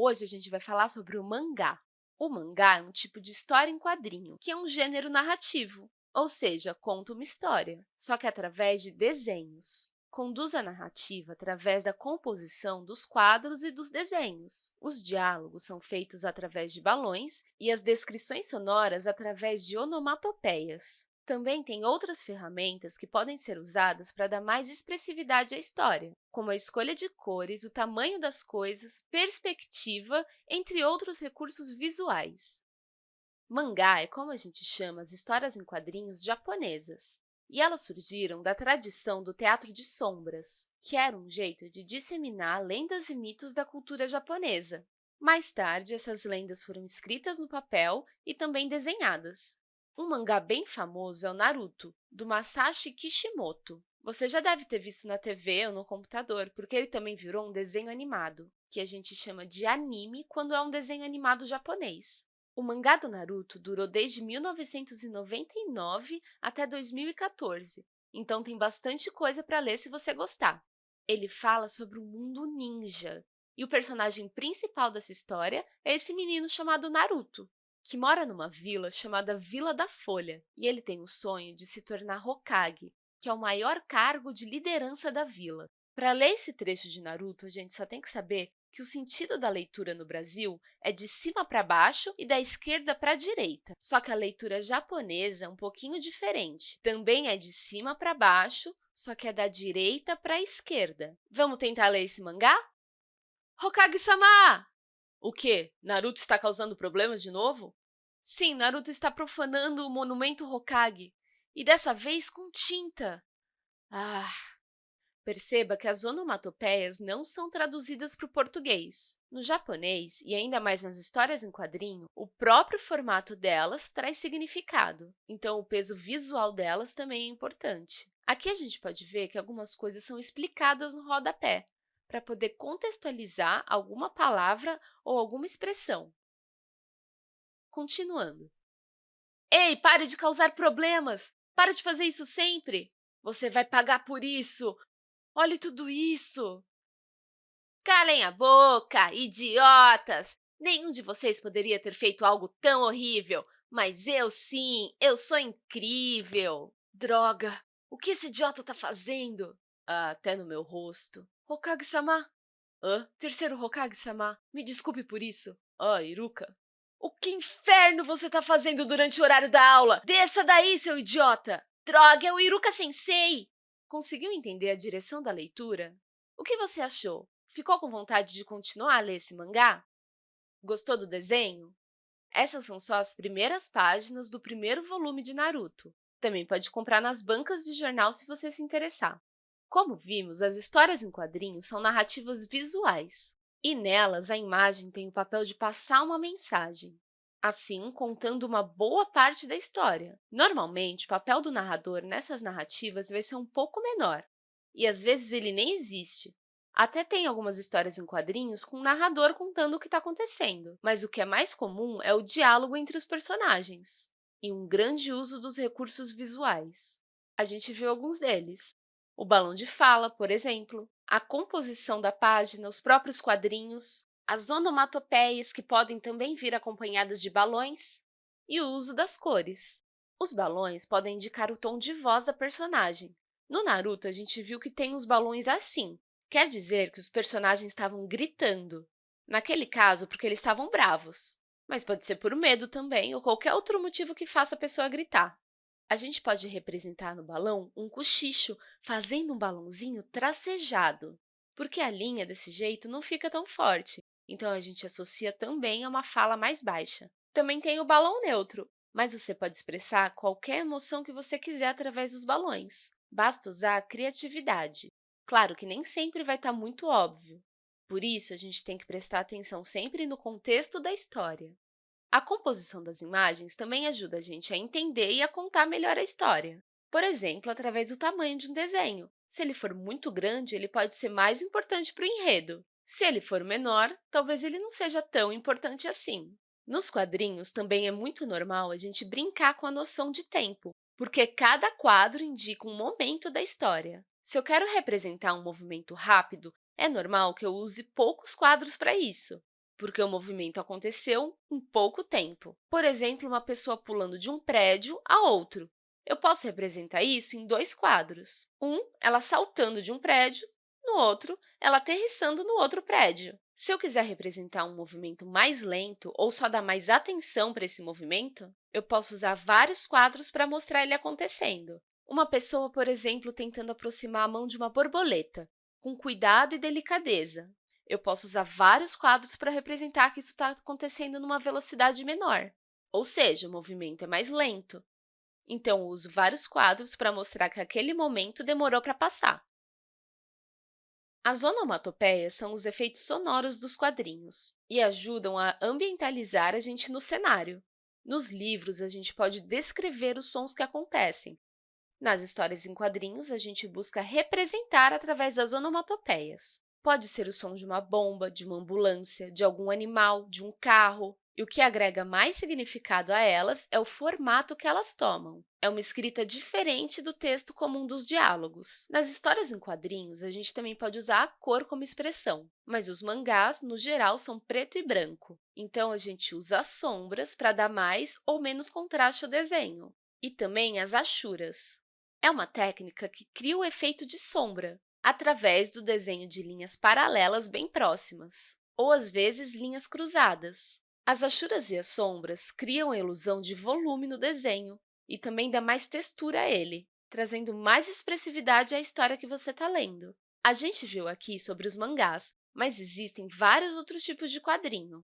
Hoje, a gente vai falar sobre o mangá. O mangá é um tipo de história em quadrinho, que é um gênero narrativo, ou seja, conta uma história, só que através de desenhos. Conduz a narrativa através da composição dos quadros e dos desenhos. Os diálogos são feitos através de balões e as descrições sonoras através de onomatopeias. Também tem outras ferramentas que podem ser usadas para dar mais expressividade à história, como a escolha de cores, o tamanho das coisas, perspectiva, entre outros recursos visuais. Mangá é como a gente chama as histórias em quadrinhos japonesas, e elas surgiram da tradição do teatro de sombras, que era um jeito de disseminar lendas e mitos da cultura japonesa. Mais tarde, essas lendas foram escritas no papel e também desenhadas. Um mangá bem famoso é o Naruto, do Masashi Kishimoto. Você já deve ter visto na TV ou no computador, porque ele também virou um desenho animado, que a gente chama de anime quando é um desenho animado japonês. O mangá do Naruto durou desde 1999 até 2014, então tem bastante coisa para ler se você gostar. Ele fala sobre o mundo ninja, e o personagem principal dessa história é esse menino chamado Naruto que mora numa vila chamada Vila da Folha, e ele tem o sonho de se tornar Hokage, que é o maior cargo de liderança da vila. Para ler esse trecho de Naruto, a gente só tem que saber que o sentido da leitura no Brasil é de cima para baixo e da esquerda para a direita. Só que a leitura japonesa é um pouquinho diferente. Também é de cima para baixo, só que é da direita para a esquerda. Vamos tentar ler esse mangá? Hokage-sama! O quê? Naruto está causando problemas de novo? Sim, Naruto está profanando o monumento Hokage, e dessa vez com tinta. Ah! Perceba que as onomatopeias não são traduzidas para o português. No japonês, e ainda mais nas histórias em quadrinho, o próprio formato delas traz significado, então o peso visual delas também é importante. Aqui a gente pode ver que algumas coisas são explicadas no rodapé, para poder contextualizar alguma palavra ou alguma expressão. Continuando. Ei, pare de causar problemas! Para de fazer isso sempre! Você vai pagar por isso! Olhe tudo isso! Calem a boca, idiotas! Nenhum de vocês poderia ter feito algo tão horrível, mas eu sim, eu sou incrível! Droga! O que esse idiota está fazendo? Ah, até no meu rosto. Hokage-sama? Hã? Terceiro Hokage-sama, me desculpe por isso. Ah, Iruka. O que inferno você está fazendo durante o horário da aula? Desça daí, seu idiota! Droga, é o Iruka-sensei! Conseguiu entender a direção da leitura? O que você achou? Ficou com vontade de continuar a ler esse mangá? Gostou do desenho? Essas são só as primeiras páginas do primeiro volume de Naruto. Também pode comprar nas bancas de jornal se você se interessar. Como vimos, as histórias em quadrinhos são narrativas visuais, e nelas a imagem tem o papel de passar uma mensagem, assim contando uma boa parte da história. Normalmente, o papel do narrador nessas narrativas vai ser um pouco menor, e às vezes ele nem existe. Até tem algumas histórias em quadrinhos com o narrador contando o que está acontecendo, mas o que é mais comum é o diálogo entre os personagens e um grande uso dos recursos visuais. A gente viu alguns deles, o balão de fala, por exemplo, a composição da página, os próprios quadrinhos, as onomatopeias, que podem também vir acompanhadas de balões, e o uso das cores. Os balões podem indicar o tom de voz da personagem. No Naruto, a gente viu que tem os balões assim, quer dizer que os personagens estavam gritando. Naquele caso, porque eles estavam bravos. Mas pode ser por medo também, ou qualquer outro motivo que faça a pessoa gritar. A gente pode representar no balão um cochicho, fazendo um balãozinho tracejado, porque a linha, desse jeito, não fica tão forte, então a gente associa também a uma fala mais baixa. Também tem o balão neutro, mas você pode expressar qualquer emoção que você quiser através dos balões. Basta usar a criatividade. Claro que nem sempre vai estar muito óbvio. Por isso, a gente tem que prestar atenção sempre no contexto da história. A composição das imagens também ajuda a gente a entender e a contar melhor a história. Por exemplo, através do tamanho de um desenho. Se ele for muito grande, ele pode ser mais importante para o enredo. Se ele for menor, talvez ele não seja tão importante assim. Nos quadrinhos, também é muito normal a gente brincar com a noção de tempo, porque cada quadro indica um momento da história. Se eu quero representar um movimento rápido, é normal que eu use poucos quadros para isso. Porque o movimento aconteceu em pouco tempo. Por exemplo, uma pessoa pulando de um prédio a outro. Eu posso representar isso em dois quadros. Um, ela saltando de um prédio, no outro, ela aterrissando no outro prédio. Se eu quiser representar um movimento mais lento ou só dar mais atenção para esse movimento, eu posso usar vários quadros para mostrar ele acontecendo. Uma pessoa, por exemplo, tentando aproximar a mão de uma borboleta, com cuidado e delicadeza. Eu posso usar vários quadros para representar que isso está acontecendo numa velocidade menor, ou seja, o movimento é mais lento. Então, uso vários quadros para mostrar que aquele momento demorou para passar. As onomatopeias são os efeitos sonoros dos quadrinhos e ajudam a ambientalizar a gente no cenário. Nos livros, a gente pode descrever os sons que acontecem. Nas histórias em quadrinhos, a gente busca representar através das onomatopeias. Pode ser o som de uma bomba, de uma ambulância, de algum animal, de um carro. E o que agrega mais significado a elas é o formato que elas tomam. É uma escrita diferente do texto comum dos diálogos. Nas histórias em quadrinhos, a gente também pode usar a cor como expressão, mas os mangás, no geral, são preto e branco. Então, a gente usa as sombras para dar mais ou menos contraste ao desenho. E também as achuras. É uma técnica que cria o efeito de sombra, através do desenho de linhas paralelas bem próximas, ou, às vezes, linhas cruzadas. As achuras e as sombras criam a ilusão de volume no desenho e também dá mais textura a ele, trazendo mais expressividade à história que você está lendo. A gente viu aqui sobre os mangás, mas existem vários outros tipos de quadrinho.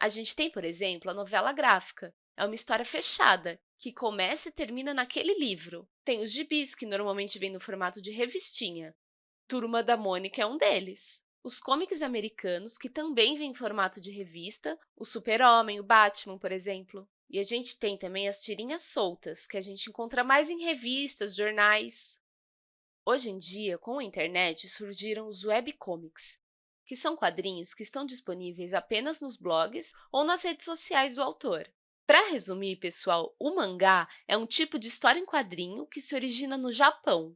A gente tem, por exemplo, a novela gráfica. É uma história fechada, que começa e termina naquele livro. Tem os gibis, que normalmente vêm no formato de revistinha. Turma da Mônica é um deles. Os comics americanos, que também vêm em formato de revista, o Super-Homem, o Batman, por exemplo. E a gente tem também as tirinhas soltas, que a gente encontra mais em revistas, jornais. Hoje em dia, com a internet, surgiram os webcomics, que são quadrinhos que estão disponíveis apenas nos blogs ou nas redes sociais do autor. Para resumir, pessoal, o mangá é um tipo de história em quadrinho que se origina no Japão.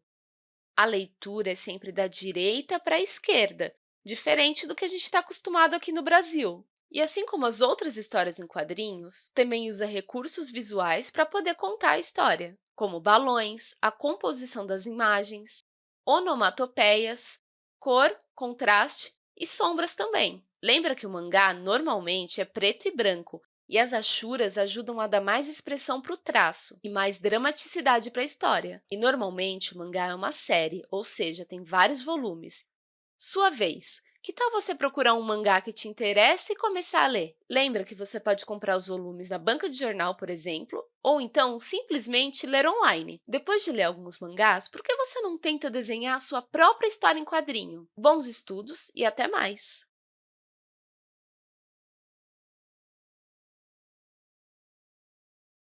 A leitura é sempre da direita para a esquerda, diferente do que a gente está acostumado aqui no Brasil. E assim como as outras histórias em quadrinhos, também usa recursos visuais para poder contar a história, como balões, a composição das imagens, onomatopeias, cor, contraste e sombras também. Lembra que o mangá normalmente é preto e branco, e as achuras ajudam a dar mais expressão para o traço e mais dramaticidade para a história. E, normalmente, o mangá é uma série, ou seja, tem vários volumes, sua vez! Que tal você procurar um mangá que te interessa e começar a ler? Lembra que você pode comprar os volumes na banca de jornal, por exemplo, ou então simplesmente ler online. Depois de ler alguns mangás, por que você não tenta desenhar a sua própria história em quadrinho? Bons estudos e até mais!